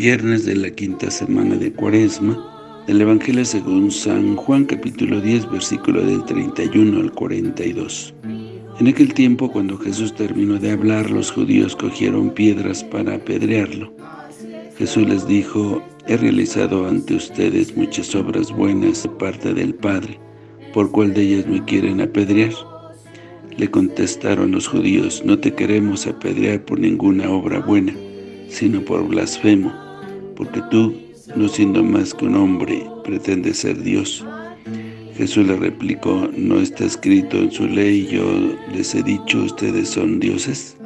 Viernes de la quinta semana de Cuaresma, del Evangelio según San Juan capítulo 10, versículo del 31 al 42. En aquel tiempo, cuando Jesús terminó de hablar, los judíos cogieron piedras para apedrearlo. Jesús les dijo, he realizado ante ustedes muchas obras buenas de parte del Padre, ¿por cuál de ellas me quieren apedrear? Le contestaron los judíos, no te queremos apedrear por ninguna obra buena, sino por blasfemo, porque tú, no siendo más que un hombre, pretendes ser Dios. Jesús le replicó, ¿no está escrito en su ley, yo les he dicho, ustedes son dioses?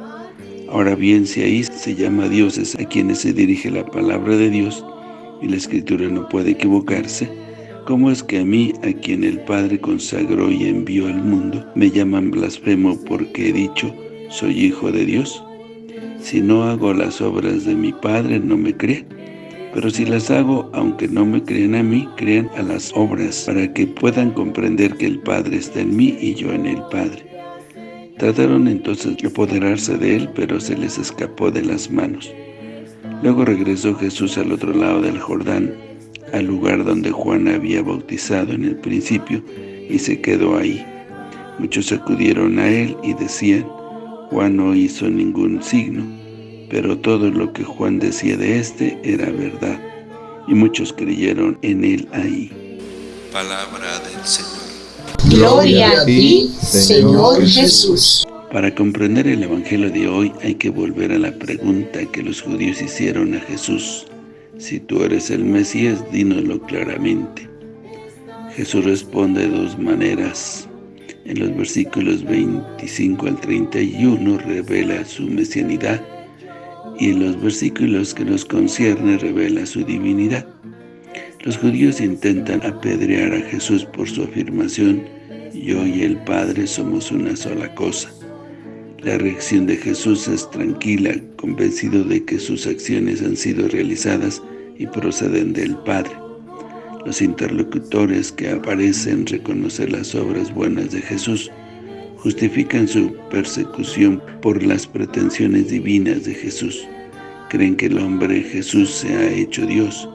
Ahora bien, si ahí se llama dioses a quienes se dirige la palabra de Dios, y la Escritura no puede equivocarse, ¿cómo es que a mí, a quien el Padre consagró y envió al mundo, me llaman blasfemo porque he dicho, soy hijo de Dios? Si no hago las obras de mi Padre, no me creen. Pero si las hago, aunque no me crean a mí, crean a las obras, para que puedan comprender que el Padre está en mí y yo en el Padre. Trataron entonces de apoderarse de él, pero se les escapó de las manos. Luego regresó Jesús al otro lado del Jordán, al lugar donde Juan había bautizado en el principio, y se quedó ahí. Muchos acudieron a él y decían, Juan no hizo ningún signo, pero todo lo que Juan decía de éste era verdad, y muchos creyeron en él ahí. Palabra del Señor. Gloria a ti, Señor Jesús. Para comprender el Evangelio de hoy hay que volver a la pregunta que los judíos hicieron a Jesús. Si tú eres el Mesías, dínoslo claramente. Jesús responde de dos maneras. En los versículos 25 al 31 revela su mesianidad y en los versículos que nos concierne revela su divinidad. Los judíos intentan apedrear a Jesús por su afirmación, yo y el Padre somos una sola cosa. La reacción de Jesús es tranquila, convencido de que sus acciones han sido realizadas y proceden del Padre. Los interlocutores que aparecen reconocer las obras buenas de Jesús justifican su persecución por las pretensiones divinas de Jesús. Creen que el hombre Jesús se ha hecho Dios,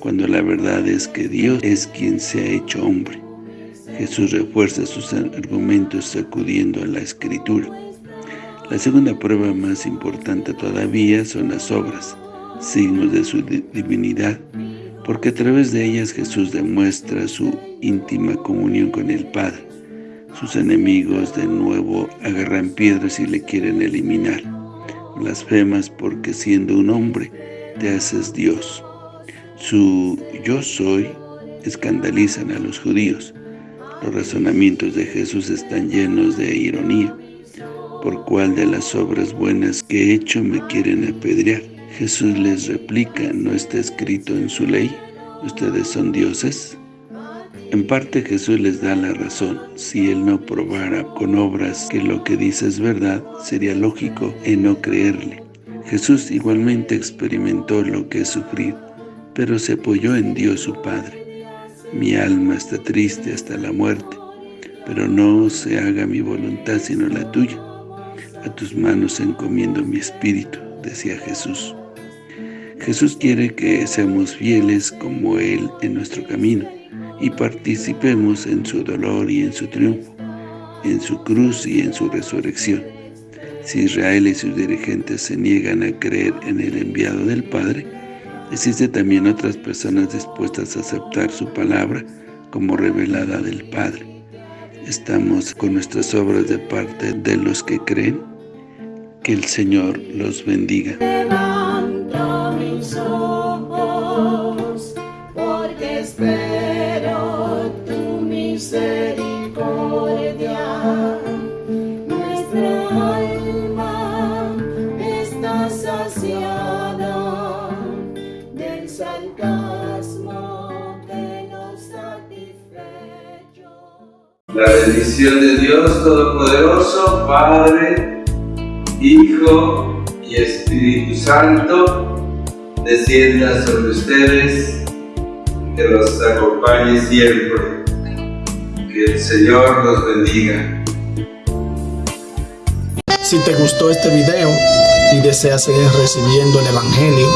cuando la verdad es que Dios es quien se ha hecho hombre. Jesús refuerza sus argumentos sacudiendo a la Escritura. La segunda prueba más importante todavía son las obras, signos de su divinidad, porque a través de ellas Jesús demuestra su íntima comunión con el Padre. Sus enemigos de nuevo agarran piedras y le quieren eliminar. Blasfemas porque siendo un hombre te haces Dios. Su yo soy escandalizan a los judíos. Los razonamientos de Jesús están llenos de ironía por cuál de las obras buenas que he hecho me quieren apedrear. Jesús les replica, ¿no está escrito en su ley? ¿Ustedes son dioses? En parte Jesús les da la razón. Si Él no probara con obras que lo que dice es verdad, sería lógico en no creerle. Jesús igualmente experimentó lo que es sufrir, pero se apoyó en Dios su Padre. Mi alma está triste hasta la muerte, pero no se haga mi voluntad sino la tuya. A tus manos encomiendo mi espíritu, decía Jesús. Jesús quiere que seamos fieles como Él en nuestro camino y participemos en su dolor y en su triunfo, en su cruz y en su resurrección. Si Israel y sus dirigentes se niegan a creer en el enviado del Padre, existen también otras personas dispuestas a aceptar su palabra como revelada del Padre. Estamos con nuestras obras de parte de los que creen que el Señor los bendiga. La bendición de Dios Todopoderoso, Padre, Hijo y Espíritu Santo, descienda sobre ustedes, que los acompañe siempre. Que el Señor los bendiga. Si te gustó este video y deseas seguir recibiendo el Evangelio,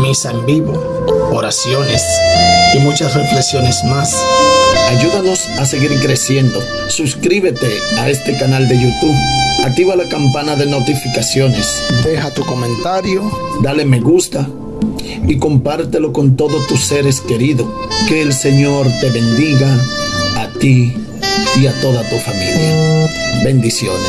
misa en vivo, oraciones y muchas reflexiones más. Ayúdanos a seguir creciendo. Suscríbete a este canal de YouTube. Activa la campana de notificaciones. Deja tu comentario. Dale me gusta. Y compártelo con todos tus seres queridos. Que el Señor te bendiga a ti y a toda tu familia. Bendiciones.